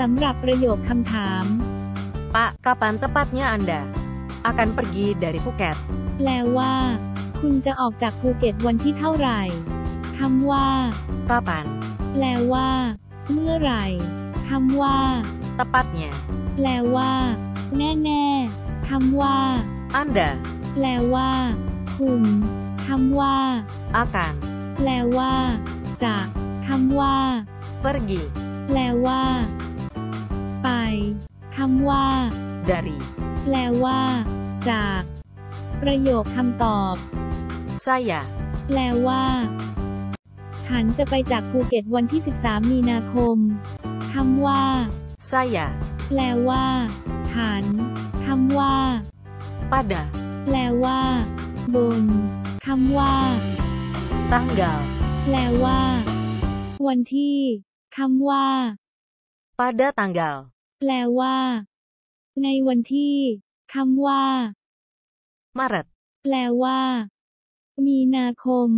สำหรับประโยคคำถาม Pak, kapan tepatnya Anda akan pergi dari Phuket? แปลว่า คุณจะออกจากภูเก็ตวันที่เท่าไหร่คำว่า Kapan? แปลว่า เมื่อไหร่คำว่า Tepatnya. แปลว่า แน่ๆคำว่า Anda แปลว่า คุณคำว่า akan แปลว่า จะคำว่า pergi แปลว่าไป คำว่า dari แปลว่า จาก ประโยคคำตอบ saya แปลว่า ฉันจะไปจากภูเก็ตวันที่ 13 มีนาคมคำว่า saya แปลว่า ฉันคำว่า pada แปลว่า บนคำว่า tanggal แปลว่า วันที่คำว่า pada tanggal แปลว่า ในวันที่คำว่า Maret แปลว่า มีนาคม